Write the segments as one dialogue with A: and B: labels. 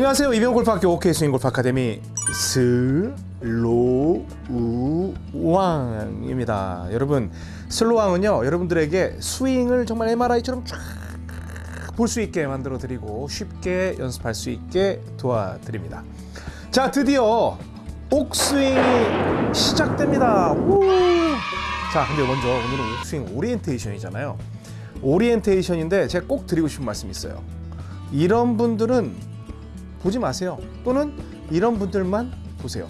A: 안녕하세요. 이병옥골프학교 옥스윙골프 아카데미 슬로우왕입니다. 여러분 슬로우왕은요 여러분들에게 스윙을 정말 MRI처럼 쫙 볼 수 있게 만들어 드리고 쉽게 연습할 수 있게 도와드립니다. 자 드디어 옥스윙이 시작됩니다. 우! 자 근데 먼저 오늘은 옥스윙 오리엔테이션이잖아요. 오리엔테이션인데 제가 꼭 드리고 싶은 말씀이 있어요. 이런 분들은 보지 마세요. 또는 이런 분들만 보세요.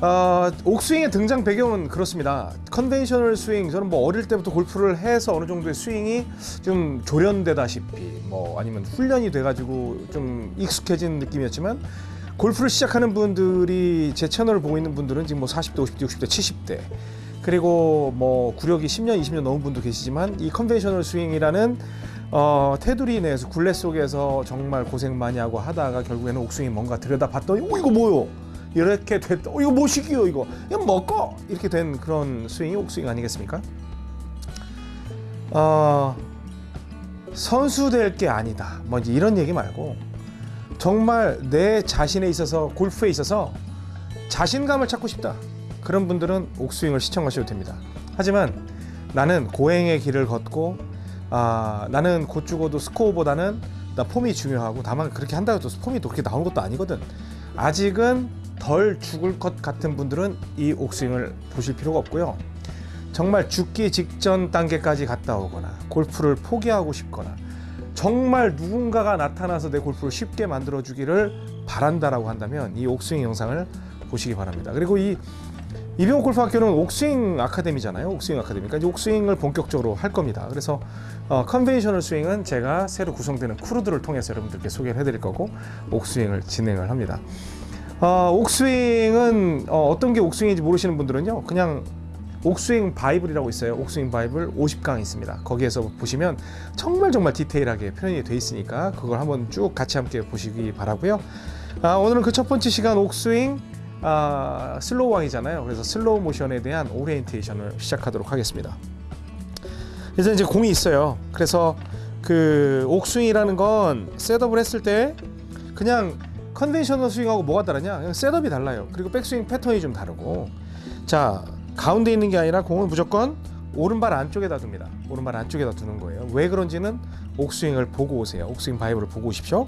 A: 어, 옥스윙의 등장 배경은 그렇습니다. conventional 스윙 저는 뭐 어릴 때부터 골프를 해서 어느 정도의 스윙이 좀 조련되다시피 뭐 아니면 훈련이 돼가지고 좀 익숙해진 느낌이었지만 골프를 시작하는 분들이 제 채널을 보고 있는 분들은 지금 뭐 40대, 50대, 60대, 70대 그리고 뭐 구력이 10년, 20년 넘은 분도 계시지만 이 conventional 스윙이라는 어, 테두리 내에서 굴레 속에서 정말 고생 많이 하고 하다가 결국에는 옥스윙이 뭔가 들여다 봤더니 어 이거 뭐요? 이렇게 됐다. 어 이거 뭐시기요 이거? 이거 뭐꼬 이렇게 된 그런 스윙이 옥스윙 아니겠습니까? 어, 선수 될 게 아니다. 뭐 이제 이런 얘기 말고 정말 내 자신에 있어서 골프에 있어서 자신감을 찾고 싶다. 그런 분들은 옥스윙을 시청하셔도 됩니다. 하지만 나는 고행의 길을 걷고 아, 나는 곧 죽어도 스코어보다는 나 폼이 중요하고 다만 그렇게 한다고 해도 폼이 또 그렇게 나오는 것도 아니거든. 아직은 덜 죽을 것 같은 분들은 이 옥스윙을 보실 필요가 없고요. 정말 죽기 직전 단계까지 갔다 오거나 골프를 포기하고 싶거나 정말 누군가가 나타나서 내 골프를 쉽게 만들어 주기를 바란다라고 한다면 이 옥스윙 영상을 보시기 바랍니다. 그리고 이 이병옥 골프 학교는 옥스윙 아카데미잖아요. 옥스윙 아카데미. 그러니까 옥스윙을 본격적으로 할 겁니다. 그래서 어, conventional 스윙은 제가 새로 구성되는 crew들을 통해서 여러분들께 소개를 해드릴 거고 옥스윙을 진행을 합니다. 어, 옥스윙은 어, 어떤 게 옥스윙인지 모르시는 분들은요. 그냥 옥스윙 바이블이라고 있어요. 옥스윙 바이블 50강 있습니다. 거기에서 보시면 정말 정말 디테일하게 표현이 돼 있으니까 그걸 한번 쭉 같이 함께 보시기 바라고요. 아, 오늘은 그 첫 번째 시간 옥스윙 아, 슬로우 왕이잖아요. 그래서 슬로우 모션에 대한 오리엔테이션을 시작하도록 하겠습니다. 그래서 이제 공이 있어요. 그래서 그 옥스윙이라는 건 setup을 했을 때 그냥 conventional 스윙하고 뭐가 다르냐? 그냥 setup이 달라요. 그리고 백스윙 패턴이 좀 다르고. 자, 가운데 있는 게 아니라 공은 무조건 오른발 안쪽에다 둡니다. 오른발 안쪽에다 두는 거예요. 왜 그런지는 옥스윙을 보고 오세요. 옥스윙 바이블을 보고 오십시오.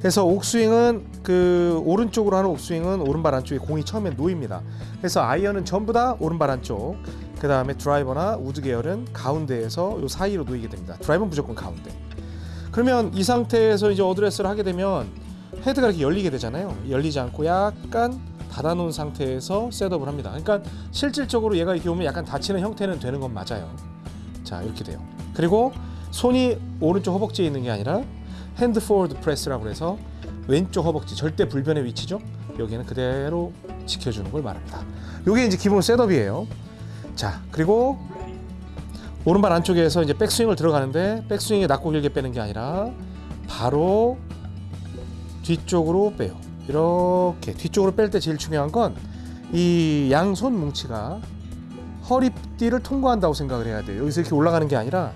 A: 그래서 옥스윙은 그 오른쪽으로 하는 옥스윙은 오른발 안쪽에 공이 처음에 놓입니다. 그래서 아이언은 전부 다 오른발 안쪽. 그 다음에 드라이버나 우드 계열은 가운데에서 요 사이로 놓이게 됩니다. 드라이버는 무조건 가운데. 그러면 이 상태에서 이제 어드레스를 하게 되면 헤드가 이렇게 열리게 되잖아요. 열리지 않고 약간 닫아놓은 상태에서 setup을 합니다. 그러니까 실질적으로 얘가 이렇게 오면 약간 닫히는 형태는 되는 건 맞아요. 자 이렇게 돼요. 그리고 손이 오른쪽 허벅지에 있는 게 아니라 hand forward press라고 해서 왼쪽 허벅지 절대 불변의 위치죠. 여기는 그대로 지켜주는 걸 말합니다. 이게 이제 기본 setup이에요. 자 그리고 오른발 안쪽에서 이제 백스윙을 들어가는데 백스윙에 낮고 길게 빼는 게 아니라 바로 뒤쪽으로 빼요. 이렇게 뒤쪽으로 뺄 때 제일 중요한 건 이 양손 뭉치가 허리띠를 통과한다고 생각을 해야 돼요. 여기서 이렇게 올라가는 게 아니라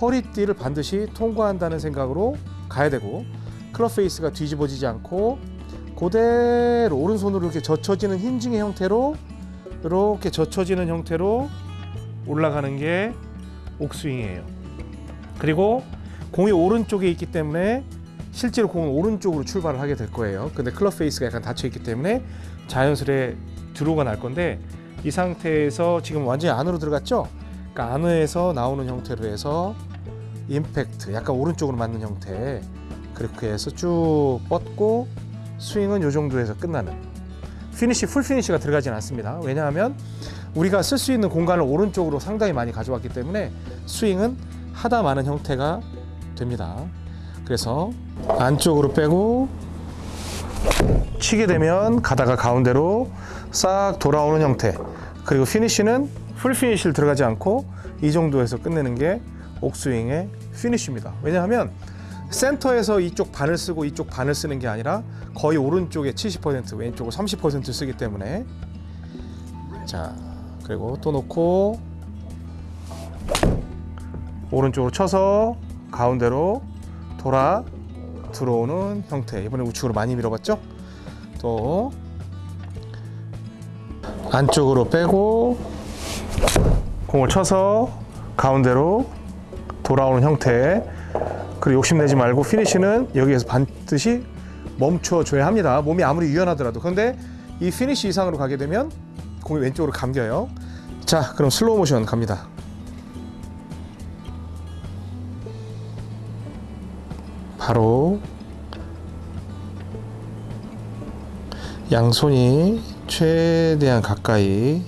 A: 허리띠를 반드시 통과한다는 생각으로 가야 되고 club face가 뒤집어지지 않고 그대로 오른손으로 이렇게 젖혀지는 hinging의 형태로 이렇게 젖혀지는 형태로 올라가는 게 옥스윙이에요. 그리고 공이 오른쪽에 있기 때문에 실제로 공은 오른쪽으로 출발을 하게 될 거예요. 근데 club face가 약간 닫혀 있기 때문에 자연스레 draw가 날 건데 이 상태에서 지금 완전히 안으로 들어갔죠? 그러니까 안에서 나오는 형태로 해서 임팩트 약간 오른쪽으로 맞는 형태. 그렇게 해서 쭉 뻗고 스윙은 이 정도에서 끝나는. 피니시 full 피니시가 들어가진 않습니다. 왜냐하면 우리가 쓸 수 있는 공간을 오른쪽으로 상당히 많이 가져왔기 때문에 스윙은 하다 마는 형태가 됩니다. 그래서 안쪽으로 빼고 치게 되면 가다가 가운데로 싹 돌아오는 형태. 그리고 피니쉬는 full 피니쉬를 들어가지 않고 이 정도에서 끝내는 게 옥스윙의 피니쉬입니다 왜냐하면 센터에서 이쪽 반을 쓰고 이쪽 반을 쓰는 게 아니라 거의 오른쪽에 70% 왼쪽을 30% 쓰기 때문에 자 그리고 또 놓고 오른쪽으로 쳐서 가운데로 돌아 들어오는 형태. 이번에 우측으로 많이 밀어봤죠? 또 안쪽으로 빼고 공을 쳐서 가운데로 돌아오는 형태. 그리고 욕심내지 말고 피니시는 여기에서 반드시 멈춰줘야 합니다. 몸이 아무리 유연하더라도. 그런데 이 피니시 이상으로 가게 되면 공이 왼쪽으로 감겨요. 자, 그럼 슬로우 모션 갑니다. 바로 양손이 최대한 가까이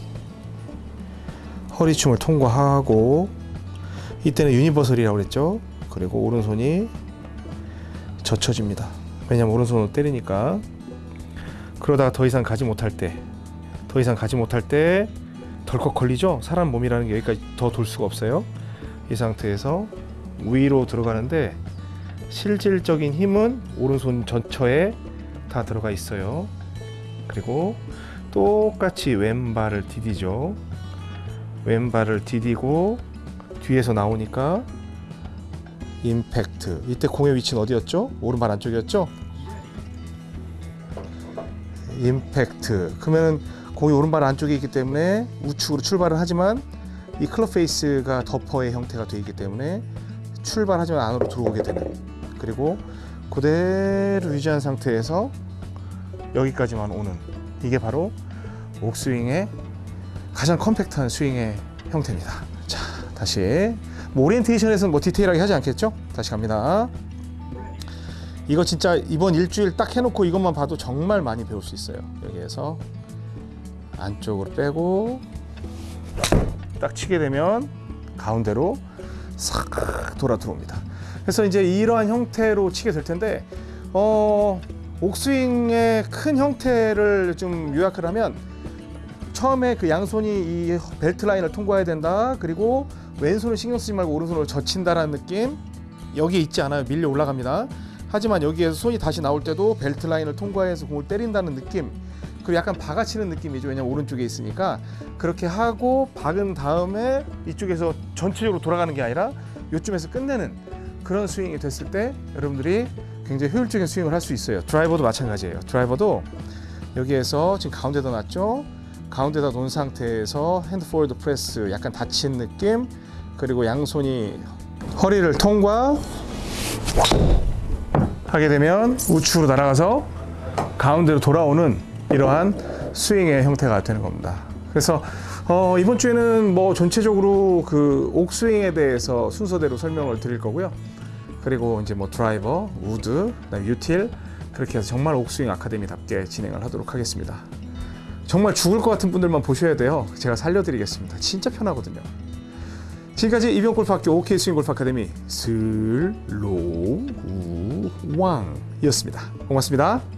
A: 허리춤을 통과하고 이때는 universal이라고 그랬죠. 그리고 오른손이 젖혀집니다. 왜냐면 오른손으로 때리니까 그러다가 더 이상 가지 못할 때, 더 이상 가지 못할 때 덜컥 걸리죠. 사람 몸이라는 게 여기까지 더 돌 수가 없어요. 이 상태에서 위로 들어가는데 실질적인 힘은 오른손 전처에 다 들어가 있어요. 그리고 똑같이 왼발을 디디죠. 왼발을 디디고 뒤에서 나오니까 임팩트. 이때 공의 위치는 어디였죠? 오른발 안쪽이었죠? 임팩트. 그러면은 공이 오른발 안쪽에 있기 때문에 우측으로 출발을 하지만 이 club face가 덮어의 형태가 되어 있기 때문에 출발하지만 안으로 들어오게 되는 그리고 그대로 유지한 상태에서 여기까지만 오는 이게 바로 옥스윙의 가장 컴팩트한 스윙의 형태입니다. 자, 다시 뭐 오리엔테이션에서는 뭐 디테일하게 하지 않겠죠? 다시 갑니다. 이거 진짜 이번 일주일 딱 해놓고 이것만 봐도 정말 많이 배울 수 있어요. 여기에서 안쪽으로 빼고 딱 치게 되면 가운데로 싹 돌아 들어옵니다. 그래서 이제 이러한 형태로 치게 될 텐데 어 옥스윙의 큰 형태를 좀 요약을 하면 처음에 그 양손이 이 벨트 라인을 통과해야 된다. 그리고 왼손을 신경 쓰지 말고 오른손으로 젖힌다라는 느낌. 여기 있지 않아요. 밀려 올라갑니다. 하지만 여기에서 손이 다시 나올 때도 벨트 라인을 통과해서 공을 때린다는 느낌. 그리고 약간 박아치는 느낌이죠. 왜냐면 오른쪽에 있으니까 그렇게 하고 박은 다음에 이쪽에서 전체적으로 돌아가는 게 아니라 요쯤에서 끝내는 그런 스윙이 됐을 때 여러분들이 굉장히 효율적인 스윙을 할 수 있어요. 드라이버도 마찬가지예요. 드라이버도 여기에서 지금 가운데다 놨죠. 가운데다 놓은 상태에서 hand forward press 약간 닫힌 느낌 그리고 양손이 허리를 통과 하게 되면 우측으로 날아가서 가운데로 돌아오는 이러한 스윙의 형태가 되는 겁니다. 그래서 어, 이번 주에는 뭐 전체적으로 그 옥스윙에 대해서 순서대로 설명을 드릴 거고요. 그리고 이제 뭐 드라이버, 우드, 유틸 그렇게 해서 정말 옥스윙 아카데미답게 진행을 하도록 하겠습니다. 정말 죽을 것 같은 분들만 보셔야 돼요. 제가 살려드리겠습니다. 진짜 편하거든요. 지금까지 이병골프학교 OK 스윙 골프 아카데미 슬로우 왕이었습니다. 고맙습니다.